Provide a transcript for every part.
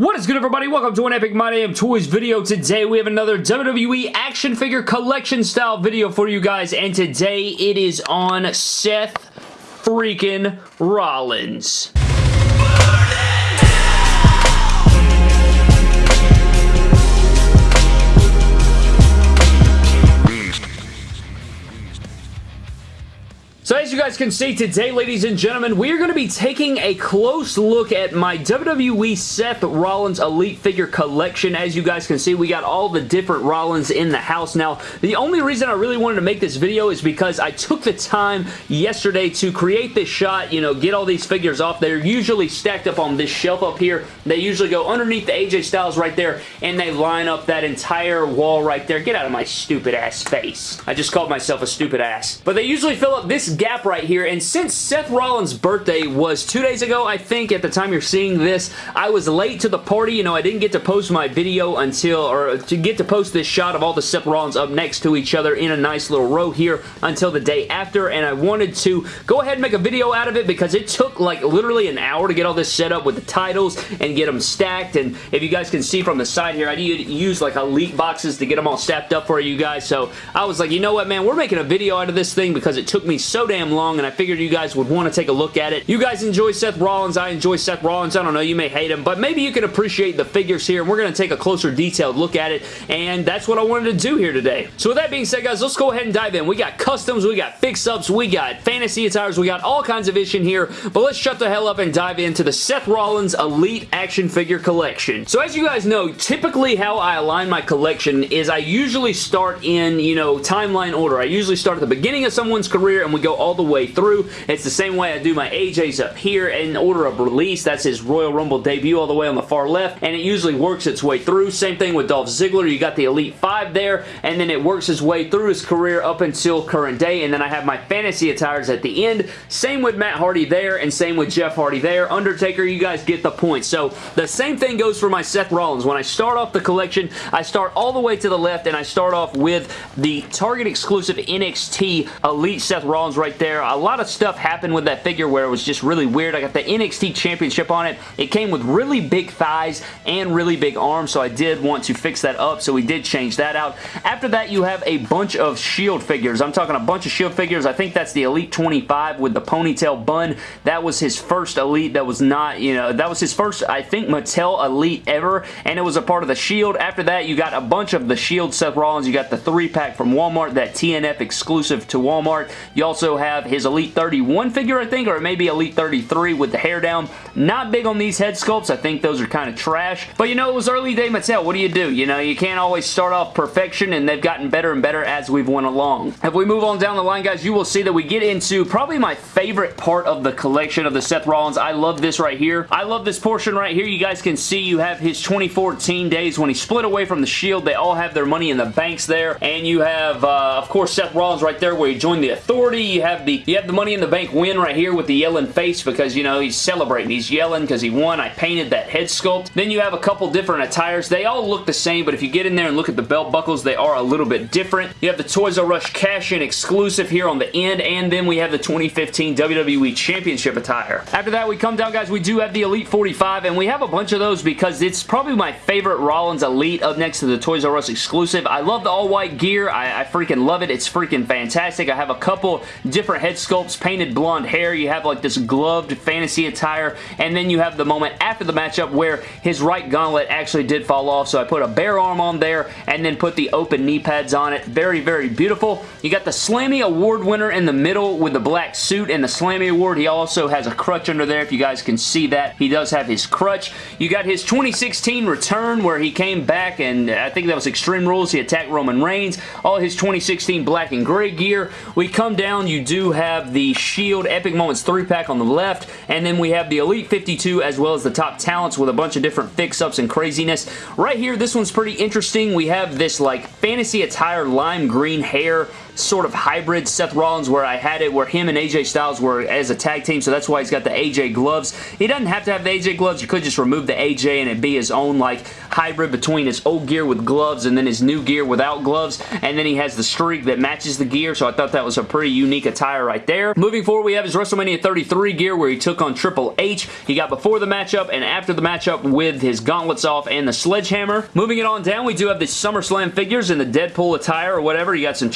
What is good everybody? Welcome to an Epic My Damn Toys video. Today we have another WWE action figure collection style video for you guys and today it is on Seth freaking Rollins. So as you guys can see today, ladies and gentlemen, we are going to be taking a close look at my WWE Seth Rollins Elite Figure Collection. As you guys can see, we got all the different Rollins in the house. Now, the only reason I really wanted to make this video is because I took the time yesterday to create this shot, you know, get all these figures off. They're usually stacked up on this shelf up here. They usually go underneath the AJ Styles right there, and they line up that entire wall right there. Get out of my stupid ass face. I just called myself a stupid ass. But they usually fill up this gap right here, and since Seth Rollins' birthday was two days ago, I think, at the time you're seeing this, I was late to the party. You know, I didn't get to post my video until, or to get to post this shot of all the Seth Rollins up next to each other in a nice little row here until the day after, and I wanted to go ahead and make a video out of it because it took like literally an hour to get all this set up with the titles and get them stacked, and if you guys can see from the side here, I did use like elite boxes to get them all stacked up for you guys, so I was like, you know what, man, we're making a video out of this thing because it took me so damn long and I figured you guys would want to take a look at it. You guys enjoy Seth Rollins. I enjoy Seth Rollins. I don't know. You may hate him, but maybe you can appreciate the figures here and we're going to take a closer detailed look at it and that's what I wanted to do here today. So with that being said, guys, let's go ahead and dive in. We got customs, we got fix-ups, we got fantasy attires, we got all kinds of in here, but let's shut the hell up and dive into the Seth Rollins Elite Action Figure Collection. So as you guys know, typically how I align my collection is I usually start in, you know, timeline order. I usually start at the beginning of someone's career and we go all the way through. It's the same way I do my AJs up here in order of release. That's his Royal Rumble debut all the way on the far left, and it usually works its way through. Same thing with Dolph Ziggler. You got the Elite 5 there, and then it works its way through his career up until current day, and then I have my fantasy attires at the end. Same with Matt Hardy there, and same with Jeff Hardy there. Undertaker, you guys get the point. So the same thing goes for my Seth Rollins. When I start off the collection, I start all the way to the left, and I start off with the Target exclusive NXT Elite Seth Rollins right there. A lot of stuff happened with that figure where it was just really weird. I got the NXT Championship on it. It came with really big thighs and really big arms, so I did want to fix that up, so we did change that out. After that, you have a bunch of Shield figures. I'm talking a bunch of Shield figures. I think that's the Elite 25 with the ponytail bun. That was his first Elite that was not, you know, that was his first, I think, Mattel Elite ever, and it was a part of the Shield. After that, you got a bunch of the Shield Seth Rollins. You got the three-pack from Walmart, that TNF exclusive to Walmart. You also have his Elite 31 figure, I think, or it may be Elite 33 with the hair down. Not big on these head sculpts. I think those are kind of trash. But you know, it was early day Mattel. What do you do? You know, you can't always start off perfection, and they've gotten better and better as we've went along. If we move on down the line, guys, you will see that we get into probably my favorite part of the collection of the Seth Rollins. I love this right here. I love this portion right here. You guys can see you have his 2014 days when he split away from the Shield. They all have their money in the banks there. And you have, uh, of course, Seth Rollins right there where he joined the Authority. You have the you have the Money in the Bank win right here with the yelling face because, you know, he's celebrating. He's yelling because he won. I painted that head sculpt. Then you have a couple different attires. They all look the same, but if you get in there and look at the belt buckles, they are a little bit different. You have the Toys R Us cash-in exclusive here on the end, and then we have the 2015 WWE Championship attire. After that, we come down, guys. We do have the Elite 45, and we have a bunch of those because it's probably my favorite Rollins Elite up next to the Toys R Us exclusive. I love the all-white gear. I, I freaking love it. It's freaking fantastic. I have a couple different head sculpts, painted blonde hair. You have like this gloved fantasy attire, and then you have the moment after the matchup where his right gauntlet actually did fall off, so I put a bare arm on there and then put the open knee pads on it. Very, very beautiful. You got the Slammy Award winner in the middle with the black suit and the Slammy Award. He also has a crutch under there if you guys can see that. He does have his crutch. You got his 2016 return where he came back and I think that was Extreme Rules. He attacked Roman Reigns. All his 2016 black and gray gear. We come down, you do have the Shield Epic Moments 3-pack on the left and then we have the Elite 52 as well as the top talents with a bunch of different fix-ups and craziness. Right here, this one's pretty interesting. We have this like fantasy attire lime green hair sort of hybrid Seth Rollins where I had it where him and AJ Styles were as a tag team, so that's why he's got the AJ gloves. He doesn't have to have the AJ gloves. You could just remove the AJ and it be his own like hybrid between his old gear with gloves and then his new gear without gloves, and then he has the streak that matches the gear, so I thought that was a pretty unique attire right there. Moving forward, we have his WrestleMania 33 gear where he took on Triple H. He got before the matchup and after the matchup with his gauntlets off and the sledgehammer. Moving it on down, we do have the SummerSlam figures in the Deadpool attire or whatever. You got some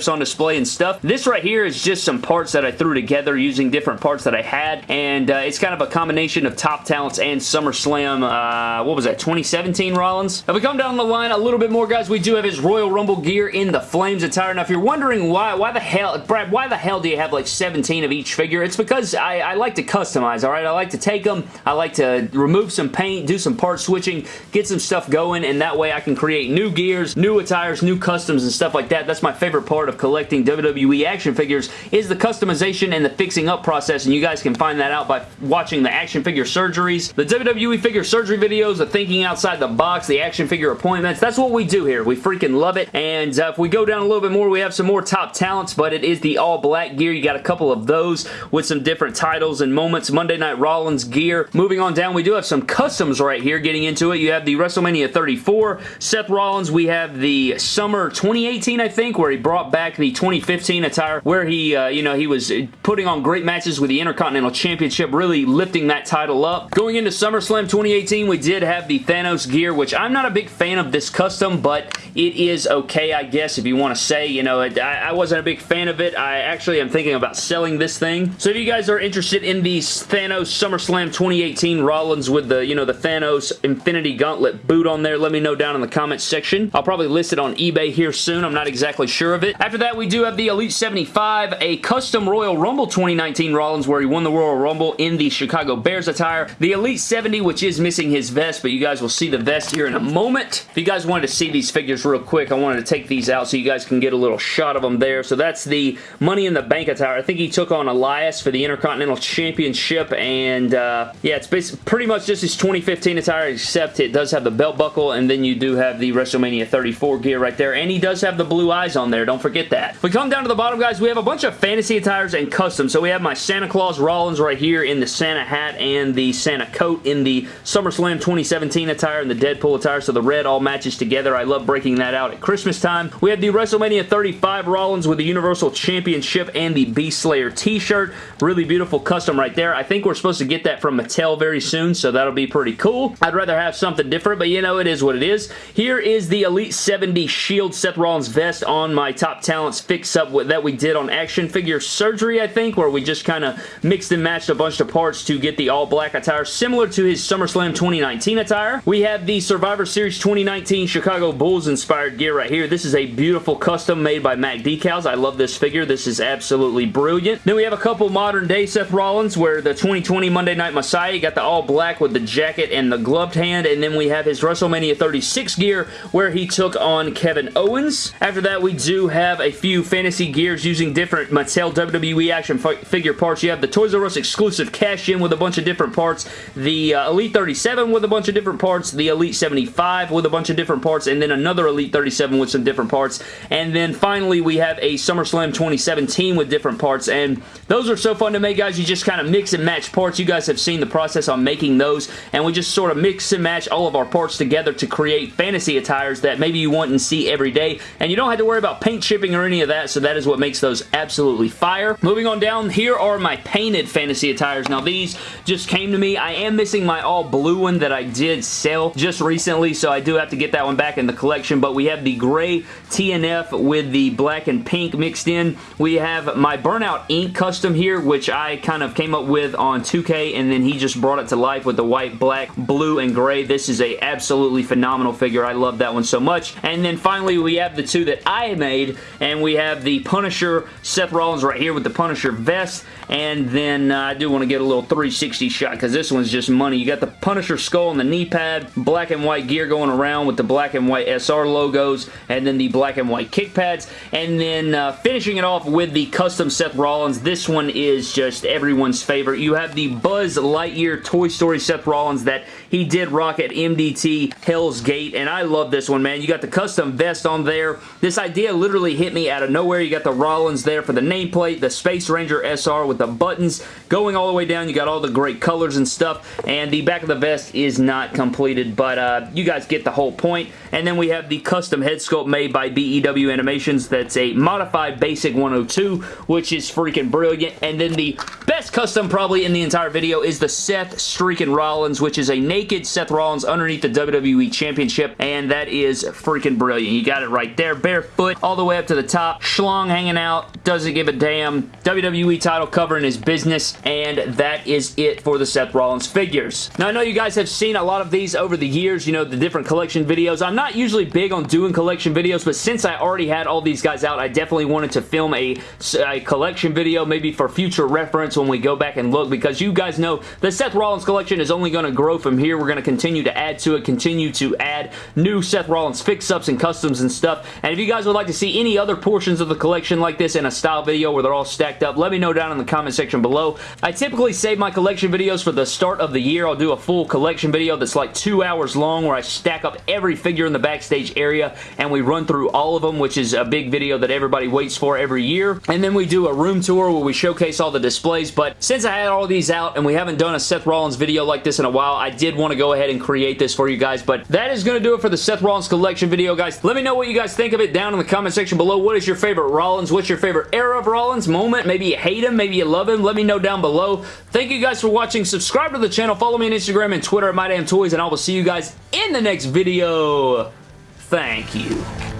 championships on display and stuff. This right here is just some parts that I threw together using different parts that I had, and uh, it's kind of a combination of Top Talents and SummerSlam, uh, what was that, 2017 Rollins? If we come down the line a little bit more, guys, we do have his Royal Rumble gear in the Flames attire. Now, if you're wondering why, why the hell, Brad, why the hell do you have like 17 of each figure? It's because I, I like to customize, alright? I like to take them, I like to remove some paint, do some part switching, get some stuff going, and that way I can create new gears, new attires, new customs, and stuff like that. That's my favorite part of collecting WWE action figures is the customization and the fixing up process, and you guys can find that out by watching the action figure surgeries, the WWE figure surgery videos, the thinking outside the box, the action figure appointments. That's what we do here. We freaking love it, and uh, if we go down a little bit more, we have some more top talents, but it is the all black gear. You got a couple of those with some different titles and moments. Monday Night Rollins gear. Moving on down, we do have some customs right here getting into it. You have the WrestleMania 34 Seth Rollins. We have the Summer 2018, I think, where he brought back the 2015 attire where he, uh, you know, he was putting on great matches with the Intercontinental Championship, really lifting that title up. Going into SummerSlam 2018, we did have the Thanos gear, which I'm not a big fan of this custom, but it is okay, I guess, if you want to say. You know, I, I wasn't a big fan of it. I actually am thinking about selling this thing. So if you guys are interested in the Thanos SummerSlam 2018 Rollins with the, you know, the Thanos Infinity Gauntlet boot on there, let me know down in the comments section. I'll probably list it on eBay here soon. I'm not exactly sure of it. After that, we do have the Elite 75, a custom Royal Rumble 2019 Rollins where he won the Royal Rumble in the Chicago Bears attire. The Elite 70, which is missing his vest, but you guys will see the vest here in a moment. If you guys wanted to see these figures real quick, I wanted to take these out so you guys can get a little shot of them there. So that's the Money in the Bank attire. I think he took on Elias for the Intercontinental Championship, and uh, yeah, it's pretty much just his 2015 attire, except it does have the belt buckle, and then you do have the WrestleMania 34 gear right there, and he does have the blue eyes on there. Don't forget that. If we come down to the bottom, guys, we have a bunch of fantasy attires and custom. So we have my Santa Claus Rollins right here in the Santa hat and the Santa coat in the SummerSlam 2017 attire and the Deadpool attire, so the red all matches together. I love breaking that out at Christmas time. We have the WrestleMania 35 Rollins with the Universal Championship and the Beast Slayer t-shirt. Really beautiful custom right there. I think we're supposed to get that from Mattel very soon, so that'll be pretty cool. I'd rather have something different, but you know, it is what it is. Here is the Elite 70 Shield Seth Rollins vest on my Top Talents fix-up that we did on Action Figure Surgery, I think, where we just kind of mixed and matched a bunch of parts to get the all-black attire, similar to his SummerSlam 2019 attire. We have the Survivor Series 2019 Chicago Bulls inspired gear right here. This is a beautiful custom made by Mac Decals. I love this figure. This is absolutely brilliant. Then we have a couple modern day Seth Rollins where the 2020 Monday Night Messiah got the all black with the jacket and the gloved hand and then we have his WrestleMania 36 gear where he took on Kevin Owens. After that we do have a few fantasy gears using different Mattel WWE action figure parts. You have the Toys R Us exclusive cash-in with a bunch of different parts, the uh, Elite 37 with a bunch of different parts, the Elite 75 with a bunch of different parts, and then another Elite 37 with some different parts. And then finally we have a SummerSlam 2017 with different parts and those are so fun to make guys. You just kind of mix and match parts. You guys have seen the process on making those and we just sort of mix and match all of our parts together to create fantasy attires that maybe you want and see every day and you don't have to worry about paint chipping or any of that so that is what makes those absolutely fire. Moving on down, here are my painted fantasy attires. Now these just came to me. I am missing my all blue one that I did sell just recently so I do have to get that one back in the collection but we have the gray TNF with the black and pink mixed in. We have my Burnout Ink custom here, which I kind of came up with on 2K, and then he just brought it to life with the white, black, blue, and gray. This is a absolutely phenomenal figure. I love that one so much. And then finally, we have the two that I made, and we have the Punisher Seth Rollins right here with the Punisher vest, and then uh, I do want to get a little 360 shot because this one's just money. You got the Punisher skull and the knee pad, black and white gear going around with the black and white SR logos, and then the black and white kick pads, and then uh, finishing it off with the custom Seth Rollins. This one is just everyone's favorite. You have the Buzz Lightyear Toy Story Seth Rollins that he did rock at MDT Hell's Gate, and I love this one, man. You got the custom vest on there. This idea literally hit me out of nowhere. You got the Rollins there for the nameplate, the Space Ranger SR with the buttons going all the way down. You got all the great colors and stuff, and the back of the vest is not completed, but uh, you guys get the whole point. And then we have the custom head sculpt made by BEW Animations. That's a modified basic 102, which is freaking brilliant. And then the best custom probably in the entire video is the Seth Streakin' Rollins, which is a naked Seth Rollins underneath the WWE Championship, and that is freaking brilliant. You got it right there, barefoot, all the way up to the top, schlong hanging out, doesn't give a damn, WWE title covering his business, and that is it for the Seth Rollins figures. Now, I know you guys have seen a lot of these over the years, you know, the different collection videos. I'm not usually big on doing collection videos, but since I already had all these guys out, I definitely wanted to film a, a collection video, maybe for future reference when we go back and look, because you guys know the Seth Rollins collection is only going to grow from here. We're going to continue to add to it, continue to add new Seth Rollins fix-ups and customs and stuff, and if you guys would like to see any other portions of the collection like this in a style video where they're all stacked up, let me know down in the comment section below. I typically save my collection videos for the start of the year. I'll do a full collection video that's like two hours long where I stack up every figure in the backstage area and we run through all of them, which is a big video that everybody waits for every year. And then we do a room tour where we showcase all the displays, but since I had all these out and we haven't done a Seth Rollins video like this in a while, I did want to go ahead and create this for you guys, but that is going to do it for the Seth Rollins collection video, guys. Let me know what you guys think of it down in the comment section below. What is your favorite Rollins? What's your favorite era of Rollins moment? Maybe you hate him, maybe you love him. Let me know down below. Thank you guys for watching. Subscribe to the channel. Follow me on Instagram and Twitter at MyDamnToys, and I will see you guys in the next video. Thank you.